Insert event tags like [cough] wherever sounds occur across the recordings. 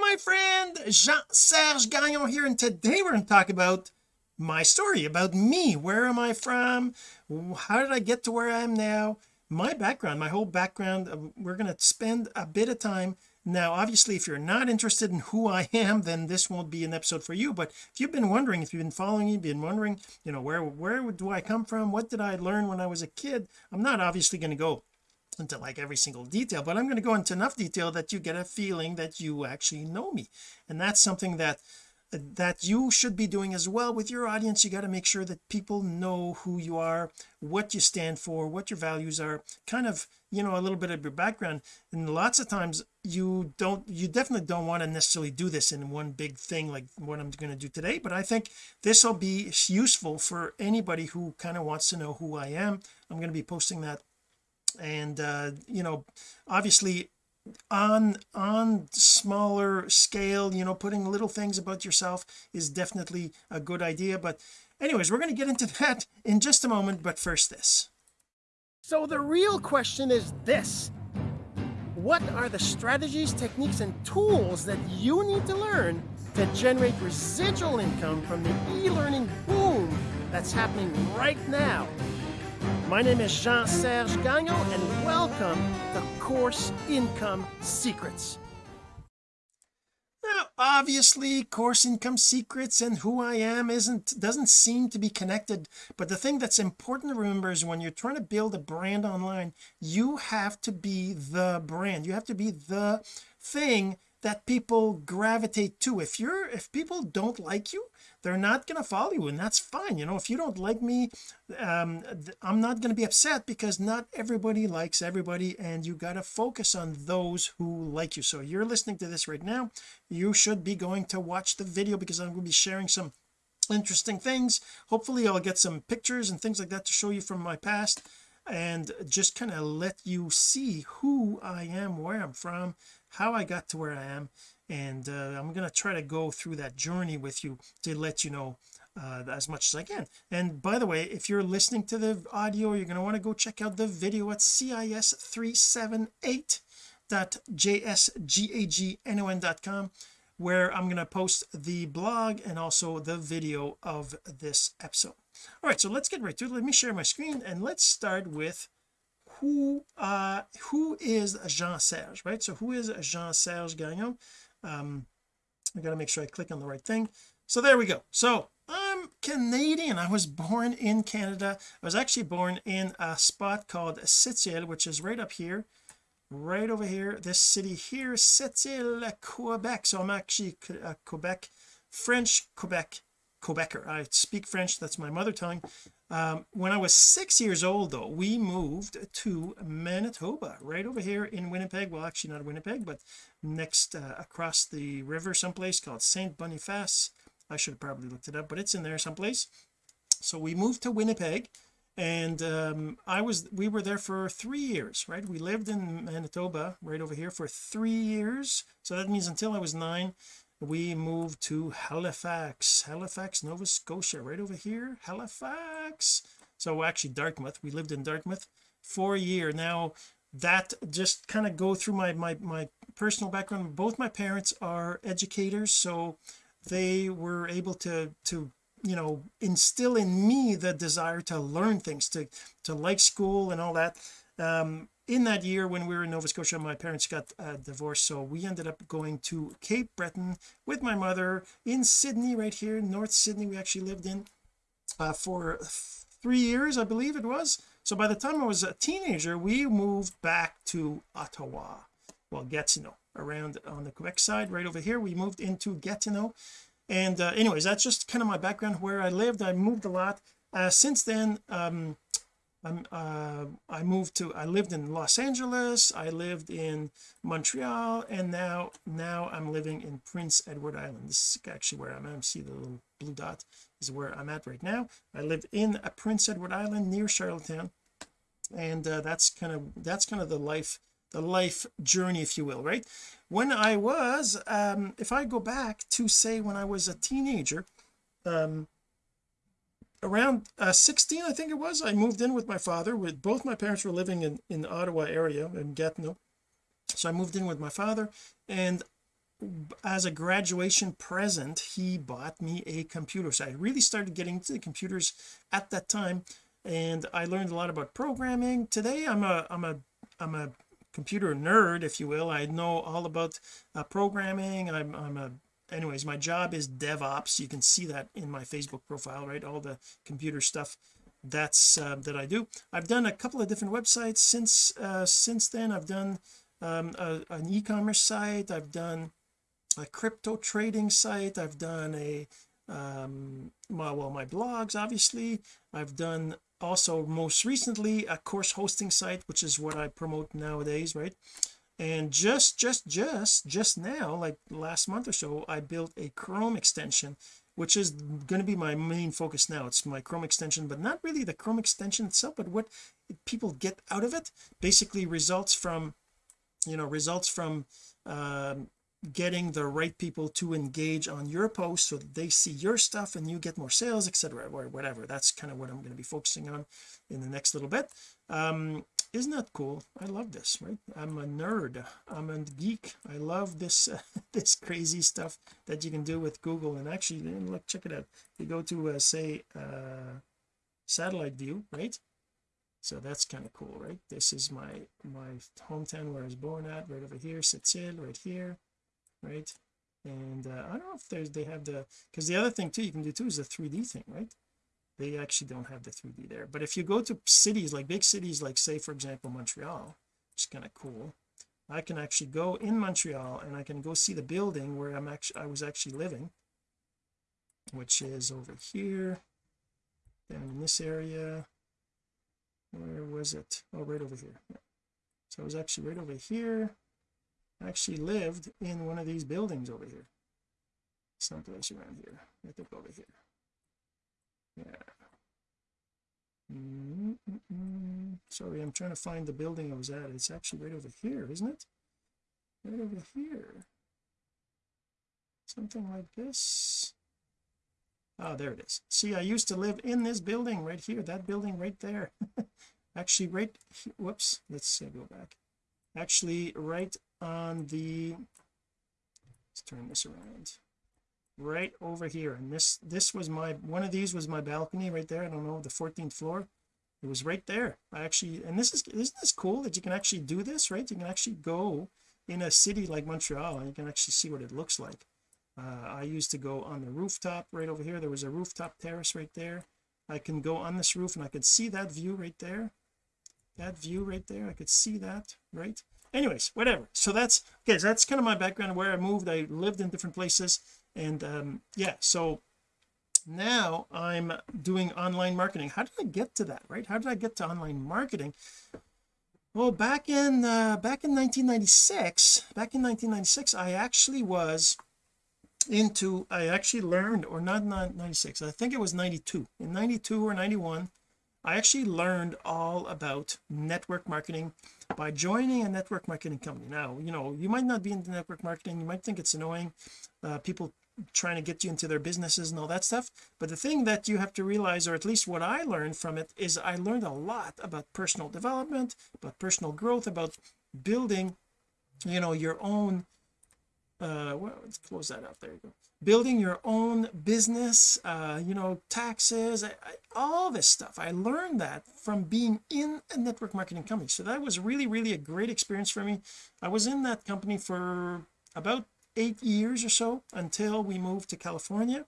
my friend Jean-Serge Gagnon here and today we're going to talk about my story about me. Where am I from? How did I get to where I am now? My background my whole background uh, we're going to spend a bit of time. Now obviously if you're not interested in who I am then this won't be an episode for you but if you've been wondering if you've been following me been wondering you know where where do I come from? What did I learn when I was a kid? I'm not obviously going to go into like every single detail but I'm going to go into enough detail that you get a feeling that you actually know me. And that's something that that you should be doing as well with your audience. You got to make sure that people know who you are what you stand for what your values are kind of you know a little bit of your background. And lots of times you don't you definitely don't want to necessarily do this in one big thing like what I'm going to do today but I think this will be useful for anybody who kind of wants to know who I am. I'm going to be posting that and uh you know obviously on on smaller scale you know putting little things about yourself is definitely a good idea. But anyways we're going to get into [laughs] that in just a moment but first this. So the real question is this. What are the strategies techniques and tools that you need to learn to generate residual income from the e-learning boom that's happening right now my name is Jean-Serge Gagnon and welcome to Course Income Secrets. Now, obviously, Course Income Secrets and who I am isn't doesn't seem to be connected, but the thing that's important to remember is when you're trying to build a brand online, you have to be the brand. You have to be the thing that people gravitate to. If you're if people don't like you, they're not going to follow you and that's fine you know? If you don't like me um I'm not going to be upset because not everybody likes everybody and you got to focus on those who like you. So you're listening to this right now. You should be going to watch the video because I'm going to be sharing some interesting things. Hopefully I'll get some pictures and things like that to show you from my past and just kind of let you see who I am where I'm from how I got to where I am and uh, I'm going to try to go through that journey with you to let you know uh, as much as I can. And by the way if you're listening to the audio you're going to want to go check out the video at cis378.jsgagnon.com where I'm going to post the blog and also the video of this episode. All right so let's get right to it. Let me share my screen and let's start with who uh who is Jean-Serge right? So who is Jean-Serge Gagnon? Um I got to make sure I click on the right thing. So there we go. So I'm Canadian. I was born in Canada. I was actually born in a spot called Sept-Îles which is right up here right over here. This city here Sept-Îles Quebec. So I'm actually a Quebec French Quebec Quebecer. I speak French. That's my mother tongue um, when I was six years old though we moved to Manitoba right over here in Winnipeg. Well actually not Winnipeg but next uh, across the river someplace called Saint Boniface. I should have probably looked it up but it's in there someplace. So we moved to Winnipeg and um, I was we were there for three years right? We lived in Manitoba right over here for three years. So that means until I was nine we moved to Halifax Halifax Nova Scotia right over here Halifax. So actually Dartmouth we lived in Dartmouth for a year. Now that just kind of go through my my my personal background. Both my parents are educators so they were able to to you know instill in me the desire to learn things to to like school and all that. Um in that year when we were in Nova Scotia my parents got uh, divorced. So we ended up going to Cape Breton with my mother in Sydney right here North Sydney. We actually lived in uh, for three years I believe it was. So by the time I was a teenager we moved back to Ottawa. Well Gatineau around on the Quebec side right over here. We moved into Gatineau. And uh, anyways that's just kind of my background where I lived. I moved a lot. Uh, since then um I'm uh I moved to I lived in Los Angeles I lived in Montreal and now now I'm living in Prince Edward Island. This is actually where I'm at. See the little blue dot is where I'm at right now. I live in a Prince Edward Island near Charlottetown and uh, that's kind of that's kind of the life the life journey if you will right? When I was um if I go back to say when I was a teenager um around uh, 16 I think it was I moved in with my father with both my parents were living in in the Ottawa area in Gatineau. So I moved in with my father and as a graduation present he bought me a computer. So I really started getting into the computers at that time and I learned a lot about programming. Today I'm a I'm a I'm a computer nerd if you will. I know all about uh, programming. I'm, I'm a anyways my job is DevOps. You can see that in my Facebook profile right? All the computer stuff that's uh, that I do. I've done a couple of different websites since uh, since then. I've done um, a, an e-commerce site. I've done a crypto trading site. I've done a um my well my blogs obviously. I've done also most recently a course hosting site which is what I promote nowadays right and just just just just now like last month or so I built a Chrome extension which is going to be my main focus now. It's my Chrome extension but not really the Chrome extension itself but what people get out of it basically results from you know results from um, getting the right people to engage on your post so that they see your stuff and you get more sales etc or whatever. That's kind of what I'm going to be focusing on in the next little bit. Um isn't that cool? I love this right? I'm a nerd. I'm a geek. I love this uh, [laughs] this crazy stuff that you can do with Google. And actually look check it out. You go to uh, say uh satellite view right? So that's kind of cool right? This is my my hometown where I was born at right over here Sept-Îles right here right? And uh, I don't know if there's they have the because the other thing too you can do too is the 3d thing right they actually don't have the 3d there. But if you go to cities like big cities like say for example Montreal which is kind of cool I can actually go in Montreal and I can go see the building where I'm actually I was actually living which is over here down in this area where was it? Oh right over here so I was actually right over here. I actually lived in one of these buildings over here someplace around here. I think over here yeah. Mm -mm. sorry I'm trying to find the building I was at. It's actually right over here isn't it? Right over here. Something like this. Oh there it is. See I used to live in this building right here that building right there. [laughs] Actually right whoops let's go back. Actually right on the let's turn this around right over here. And this this was my one of these was my balcony right there I don't know the 14th floor. It was right there. I actually and this is isn't this cool that you can actually do this right? You can actually go in a city like Montreal and you can actually see what it looks like. Uh, I used to go on the rooftop right over here. There was a rooftop terrace right there. I can go on this roof and I could see that view right there. That view right there I could see that right? Anyways whatever. So that's okay so that's kind of my background where I moved. I lived in different places and um yeah so now I'm doing online marketing. How did I get to that right? How did I get to online marketing? Well back in uh back in 1996 back in 1996 I actually was into I actually learned or not 96 I think it was 92 in 92 or 91 I actually learned all about network marketing by joining a network marketing company. Now you know you might not be into network marketing you might think it's annoying uh, people trying to get you into their businesses and all that stuff. But the thing that you have to realize or at least what I learned from it is I learned a lot about personal development about personal growth about building you know your own uh well let's close that out. There you go. Building your own business uh you know taxes I, I, all this stuff. I learned that from being in a network marketing company. So that was really really a great experience for me. I was in that company for about eight years or so until we moved to California.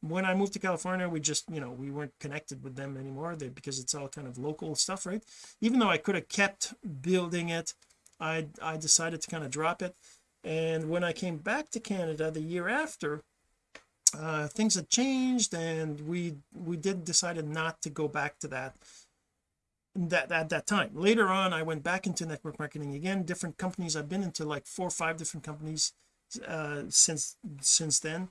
When I moved to California we just you know we weren't connected with them anymore. They, because it's all kind of local stuff right? Even though I could have kept building it I I decided to kind of drop it. And when I came back to Canada the year after uh, things had changed and we we did decided not to go back to that that at that time. Later on I went back into network marketing again different companies. I've been into like four or five different companies uh since since then.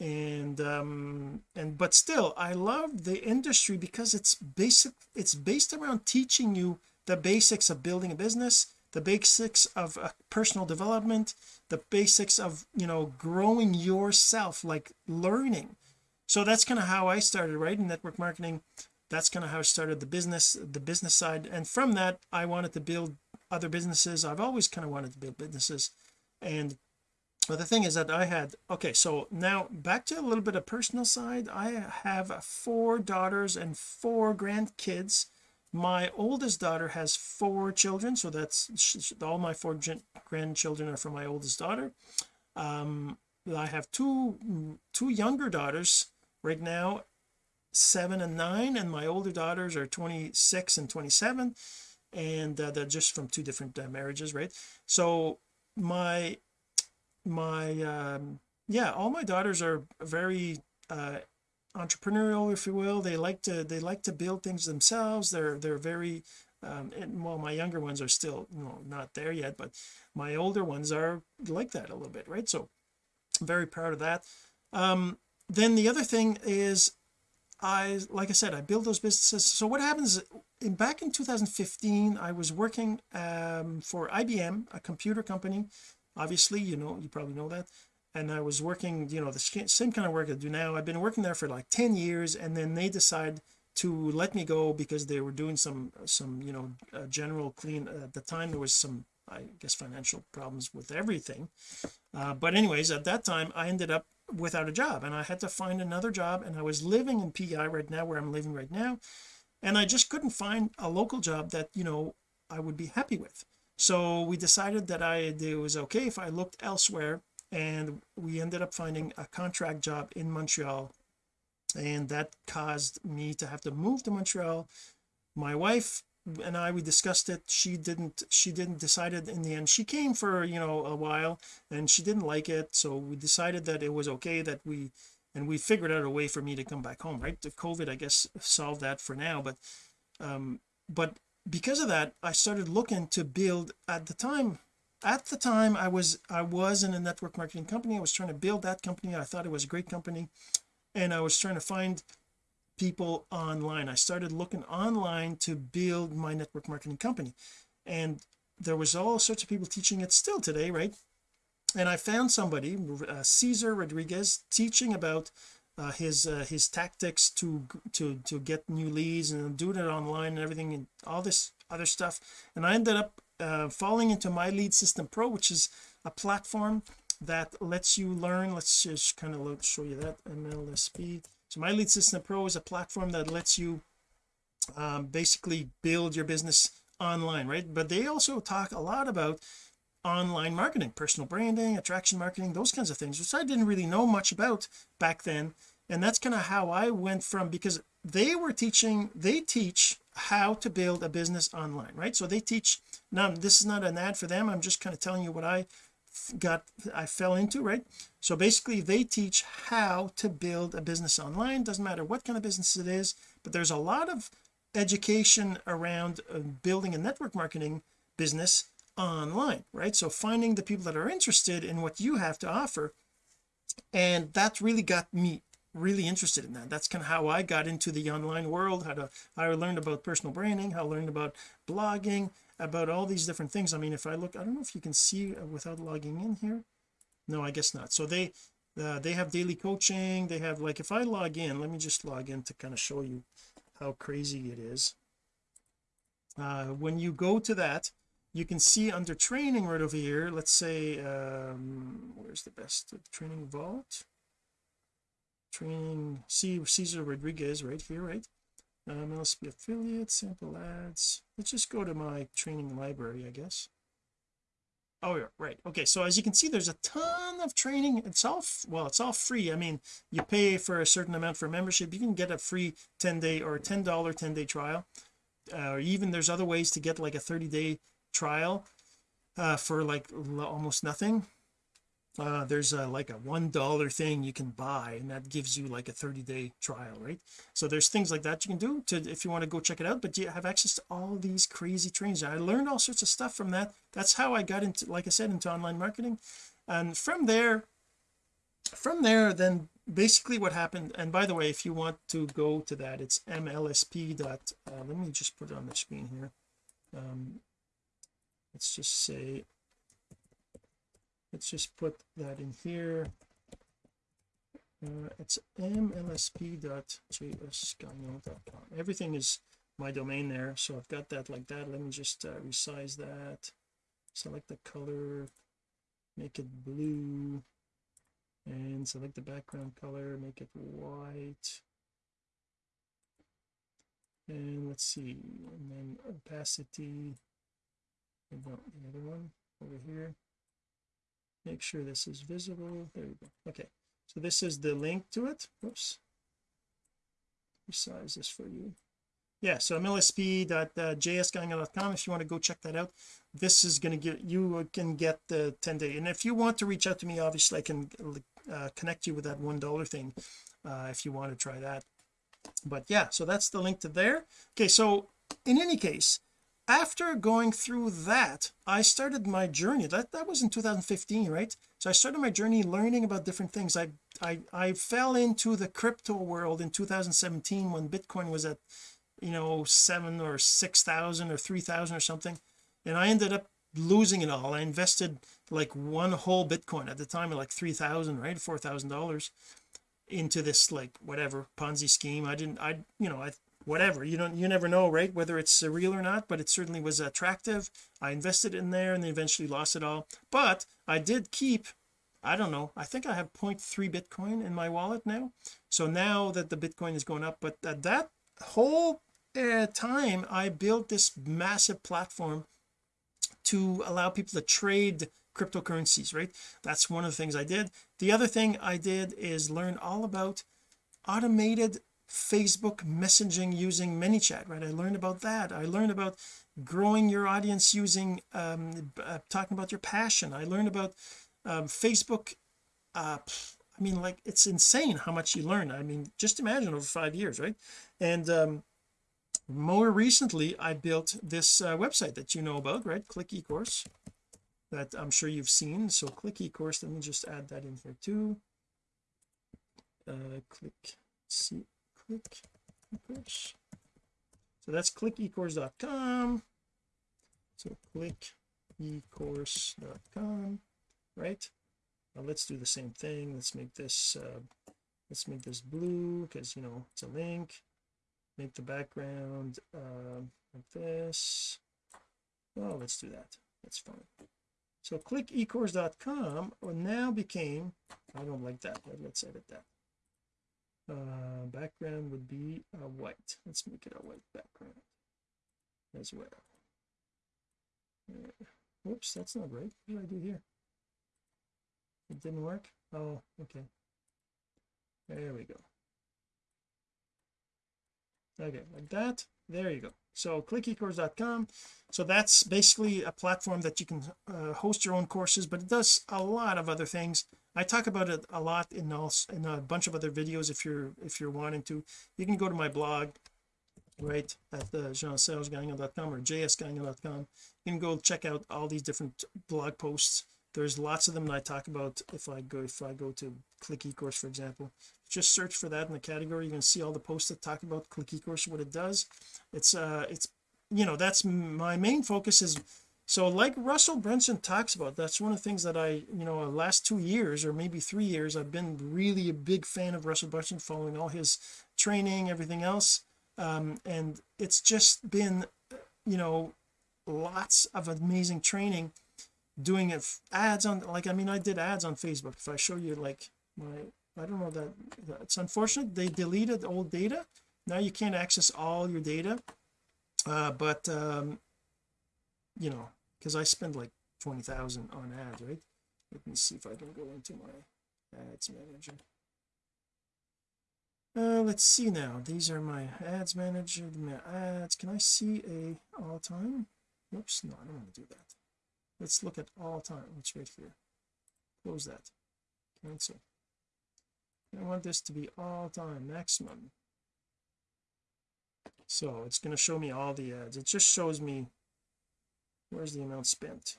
And um and but still I love the industry because it's basic it's based around teaching you the basics of building a business the basics of uh, personal development the basics of you know growing yourself like learning. So that's kind of how I started right in network marketing. That's kind of how I started the business the business side. And from that I wanted to build other businesses. I've always kind of wanted to build businesses. And but the thing is that I had okay so now back to a little bit of personal side. I have four daughters and four grandkids. My oldest daughter has four children so that's all my four grandchildren are from my oldest daughter. Um I have two two younger daughters right now seven and nine and my older daughters are 26 and 27 and uh, they're just from two different uh, marriages right? So my my um yeah all my daughters are very uh entrepreneurial if you will. They like to they like to build things themselves. They're they're very um and well my younger ones are still you know not there yet but my older ones are like that a little bit right? So I'm very proud of that. Um then the other thing is I like I said I build those businesses. So what happens in back in 2015 I was working um for IBM a computer company obviously you know you probably know that. And I was working you know the same kind of work I do now. I've been working there for like 10 years and then they decide to let me go because they were doing some some you know uh, general clean at the time there was some I guess financial problems with everything. Uh, but anyways at that time I ended up without a job and I had to find another job and I was living in PI right now where I'm living right now. And I just couldn't find a local job that you know I would be happy with so we decided that I it was okay if I looked elsewhere and we ended up finding a contract job in Montreal and that caused me to have to move to Montreal. My wife and I we discussed it. She didn't she didn't decided in the end she came for you know a while and she didn't like it. So we decided that it was okay that we and we figured out a way for me to come back home right? The COVID I guess solved that for now but um but because of that I started looking to build at the time at the time I was I was in a network marketing company. I was trying to build that company. I thought it was a great company. And I was trying to find people online. I started looking online to build my network marketing company. And there was all sorts of people teaching it still today right? And I found somebody uh, Cesar Rodriguez teaching about uh, his uh, his tactics to to to get new leads and doing it online and everything and all this other stuff. And I ended up uh, falling into my lead system pro which is a platform that lets you learn. Let's just kind of show you that MLSP so my lead system pro is a platform that lets you um, basically build your business online right? But they also talk a lot about online marketing personal branding attraction marketing those kinds of things which I didn't really know much about back then. And that's kind of how I went from because they were teaching they teach how to build a business online right? So they teach now this is not an ad for them. I'm just kind of telling you what I got I fell into right? So basically they teach how to build a business online. Doesn't matter what kind of business it is but there's a lot of education around uh, building a network marketing business online right? So finding the people that are interested in what you have to offer. And that really got me really interested in that. That's kind of how I got into the online world how to I learned about personal branding how I learned about blogging about all these different things. I mean if I look I don't know if you can see uh, without logging in here. No I guess not. So they uh, they have daily coaching. They have like if I log in let me just log in to kind of show you how crazy it is. Uh, when you go to that you can see under training right over here let's say um where's the best? Training vault. Training see Cesar Rodriguez right here right? Um MLSP affiliate sample ads. Let's just go to my training library I guess. Oh yeah right. Okay so as you can see there's a ton of training. It's all well it's all free. I mean you pay for a certain amount for membership. You can get a free 10 day or 10 dollar 10 day trial. Uh, or even there's other ways to get like a 30 day trial uh, for like almost nothing. Uh, there's a like a one dollar thing you can buy and that gives you like a 30 day trial right? So there's things like that you can do to if you want to go check it out but you have access to all these crazy trainings? I learned all sorts of stuff from that. That's how I got into like I said into online marketing. And from there from there then basically what happened and by the way if you want to go to that it's mlsp dot uh, let me just put it on the screen here. Um, let's just say let's just put that in here. Uh, it's mlsp.jsgagnon.com everything is my domain there. So I've got that like that. Let me just uh, resize that. Select the color make it blue and select the background color make it white. And let's see and then opacity and no, the other one over here. Make sure this is visible. There we go. Okay. So this is the link to it. Whoops resize this for you. Yeah so mlsp.jsgagnon.com if you want to go check that out. This is going to get you can get the 10 day. And if you want to reach out to me obviously I can uh, connect you with that one dollar thing uh, if you want to try that. But yeah so that's the link to there. Okay so in any case after going through that I started my journey. That that was in 2015 right? So I started my journey learning about different things. I I I fell into the crypto world in 2017 when Bitcoin was at you know seven or six thousand or three thousand or something. And I ended up losing it all. I invested like one whole Bitcoin at the time of like three thousand right? Four thousand dollars into this like whatever Ponzi scheme. I didn't I you know I whatever. You don't you never know right whether it's real or not but it certainly was attractive. I invested in there and then eventually lost it all. But I did keep I don't know I think I have 0.3 Bitcoin in my wallet now. So now that the Bitcoin is going up but at that whole uh, time I built this massive platform to allow people to trade cryptocurrencies right? That's one of the things I did. The other thing I did is learn all about automated Facebook messaging using ManyChat right? I learned about that. I learned about growing your audience using um, uh, talking about your passion. I learned about um, Facebook uh, I mean like it's insane how much you learn. I mean just imagine over five years right? And um, more recently I built this uh, website that you know about right? Click ecourse that I'm sure you've seen. So click ecourse. Let me just add that in here too. Uh, click see click so that's clickecourse.com so click ecourse.com right? Now let's do the same thing. Let's make this uh, let's make this blue because you know it's a link. Make the background uh, like this. Well let's do that. That's fine. So click ecourse.com now became I don't like that let's edit that uh, background would be a white. Let's make it a white background as well. Uh, whoops that's not right. What did I do here? It didn't work? Oh okay. There we go. Okay like that. There you go. So clickecourse.com so that's basically a platform that you can uh, host your own courses but it does a lot of other things I talk about it a lot in also in a bunch of other videos if you're if you're wanting to. You can go to my blog right at the jean-serge-gagnon.com or jsgagnon.com you can go check out all these different blog posts. There's lots of them that I talk about if I go if I go to click ecourse for example. Just search for that in the category. You can see all the posts that talk about click ecourse what it does. It's uh it's you know that's my main focus is so like Russell Brunson talks about that's one of the things that I you know last two years or maybe three years I've been really a big fan of Russell Brunson following all his training everything else. Um, and it's just been you know lots of amazing training doing it ads on like I mean I did ads on Facebook. If I show you like my I don't know that it's unfortunate they deleted old data. Now you can't access all your data. Uh, but um you know because I spend like 20,000 on ads right? Let me see if I can go into my ads manager. Uh let's see now. These are my ads manager my ads. Can I see a all time? Whoops no I don't want to do that. Let's look at all time. It's right here? Close that. Cancel. I want this to be all time maximum. So it's going to show me all the ads. It just shows me where's the amount spent?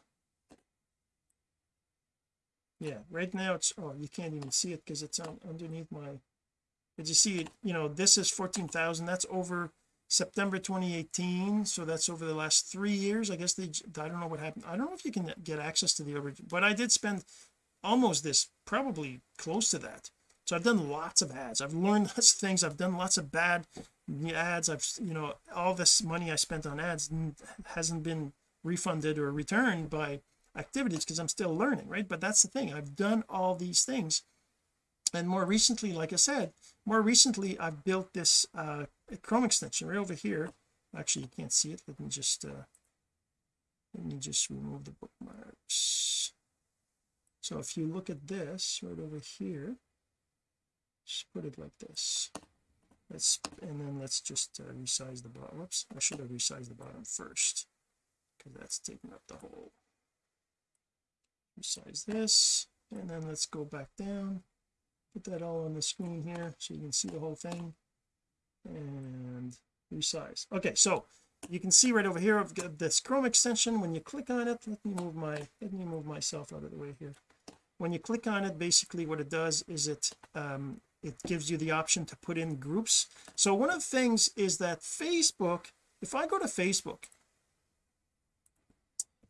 Yeah right now it's oh you can't even see it because it's on underneath my did you see it? You know this is 14,000 that's over September 2018 so that's over the last three years I guess they I don't know what happened I don't know if you can get access to the original but I did spend almost this probably close to that. So I've done lots of ads I've learned [laughs] lots of things I've done lots of bad ads I've you know all this money I spent on ads hasn't been refunded or returned by activities because I'm still learning right? But that's the thing I've done all these things. And more recently like I said more recently I've built this uh Chrome extension right over here. Actually you can't see it. Let me just uh let me just remove the bookmarks. So if you look at this right over here just put it like this. Let's and then let's just uh, resize the bottom. Whoops I should have resized the bottom first because that's taking up the whole resize this. And then let's go back down put that all on the screen here so you can see the whole thing. And resize. Okay so you can see right over here I've got this Chrome extension. When you click on it let me move my let me move myself out of the way here. When you click on it basically what it does is it um it gives you the option to put in groups. So one of the things is that Facebook if I go to Facebook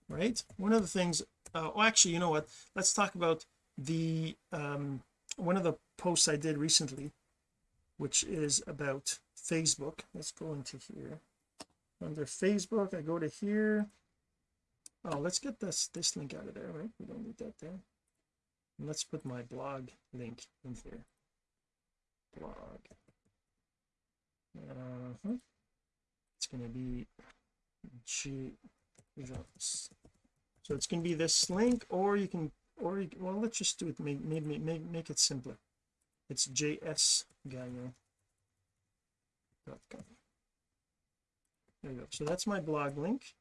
right? One of the things uh, well actually you know what? Let's talk about the um one of the posts I did recently which is about Facebook. Let's go into here. Under Facebook I go to here. Oh let's get this this link out of there right? We don't need that there. And let's put my blog link in here. Blog. Uh -huh. it's going to be G so it's going to be this link or you can or you, well let's just do it make make make, make it simpler. It's jsgagnon.com there you go. So that's my blog link.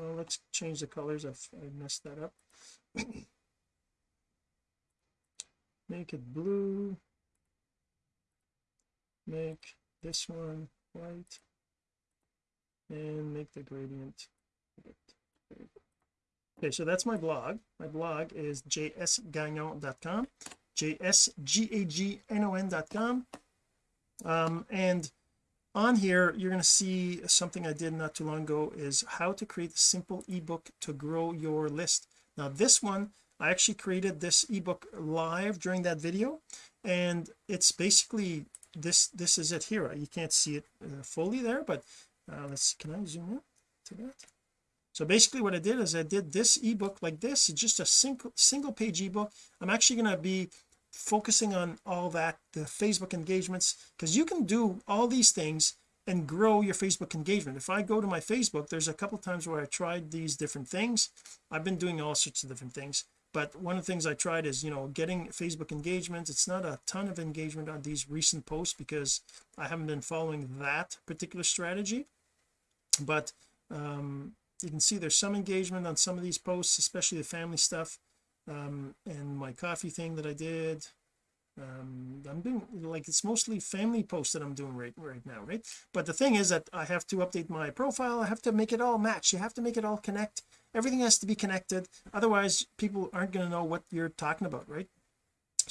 Let's change the colors. I've I messed that up. [coughs] Make it blue. Make this one white. And make the gradient okay so that's my blog. My blog is jsgagnon.com jsgagnon.com um and on here you're going to see something I did not too long ago is how to create a simple ebook to grow your list. Now this one I actually created this ebook live during that video and it's basically this this is it here. You can't see it uh, fully there but uh, let's can I zoom in to that so basically what I did is I did this ebook like this it's just a single single page ebook. I'm actually going to be focusing on all that the Facebook engagements because you can do all these things and grow your Facebook engagement. If I go to my Facebook there's a couple times where I tried these different things. I've been doing all sorts of different things but one of the things I tried is you know getting Facebook engagement it's not a ton of engagement on these recent posts because I haven't been following that particular strategy but um you can see there's some engagement on some of these posts especially the family stuff um and my coffee thing that I did. Um I'm doing like it's mostly family posts that I'm doing right right now right? But the thing is that I have to update my profile. I have to make it all match. You have to make it all connect. Everything has to be connected. Otherwise people aren't going to know what you're talking about right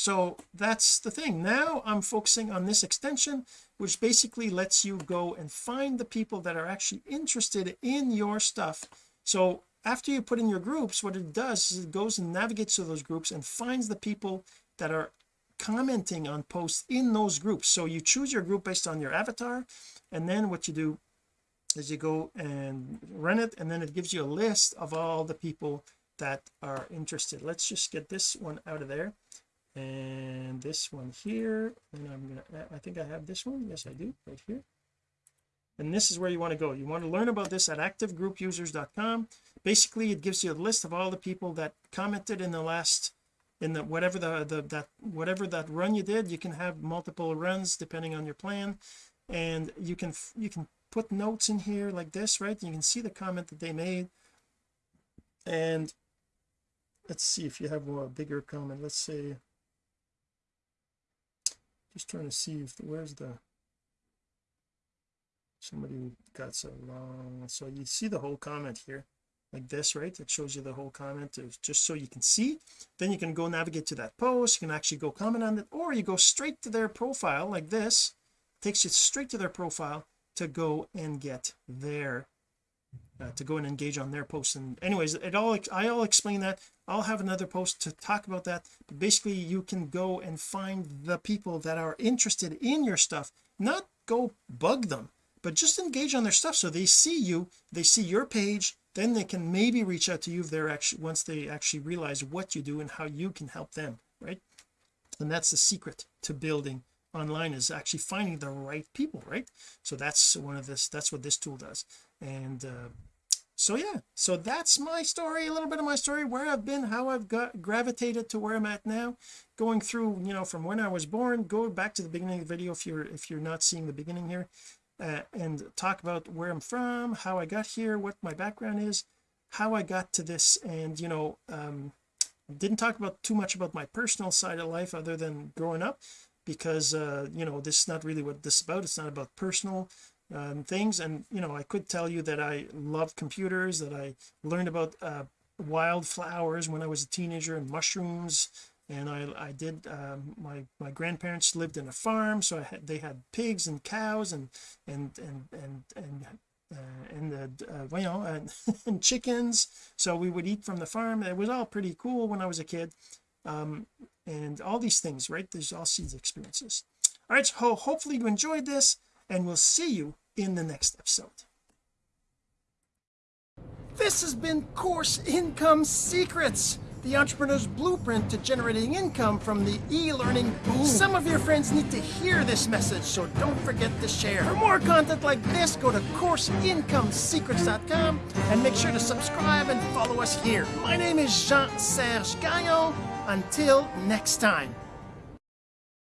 so that's the thing. Now I'm focusing on this extension which basically lets you go and find the people that are actually interested in your stuff. So after you put in your groups what it does is it goes and navigates to those groups and finds the people that are commenting on posts in those groups. So you choose your group based on your avatar and then what you do is you go and run it and then it gives you a list of all the people that are interested. Let's just get this one out of there and this one here and I'm gonna I think I have this one. Yes I do right here. And this is where you want to go. You want to learn about this at activegroupusers.com basically it gives you a list of all the people that commented in the last in the whatever the, the that whatever that run you did you can have multiple runs depending on your plan. And you can you can put notes in here like this right? You can see the comment that they made. And let's see if you have a bigger comment. Let's say just trying to see if where's the somebody got so long. So you see the whole comment here like this right? It shows you the whole comment. Just so you can see. Then you can go navigate to that post. You can actually go comment on it or you go straight to their profile like this. Takes you straight to their profile to go and get their uh, to go and engage on their posts and anyways it all I'll explain that I'll have another post to talk about that. But basically you can go and find the people that are interested in your stuff. Not go bug them but just engage on their stuff so they see you they see your page then they can maybe reach out to you if they're actually once they actually realize what you do and how you can help them right? And that's the secret to building online is actually finding the right people right? So that's one of this that's what this tool does. And uh, so yeah. So that's my story a little bit of my story where I've been how I've got gravitated to where I'm at now. Going through you know from when I was born go back to the beginning of the video if you're if you're not seeing the beginning here uh, and talk about where I'm from how I got here what my background is how I got to this and you know um didn't talk about too much about my personal side of life other than growing up because uh you know this is not really what this is about. It's not about personal um, things. And you know I could tell you that I loved computers that I learned about uh, wildflowers when I was a teenager and mushrooms. And I I did um, my my grandparents lived in a farm so I had they had pigs and cows and and and and and uh, and uh, uh, you [laughs] know and, and chickens. So we would eat from the farm. It was all pretty cool when I was a kid. Um and all these things right? There's all these experiences. All right so hopefully you enjoyed this and we'll see you in the next episode this has been course income secrets the entrepreneur's blueprint to generating income from the e-learning boom. Some of your friends need to hear this message, so don't forget to share. For more content like this, go to CourseIncomeSecrets.com and make sure to subscribe and follow us here. My name is Jean-Serge Gagnon. Until next time.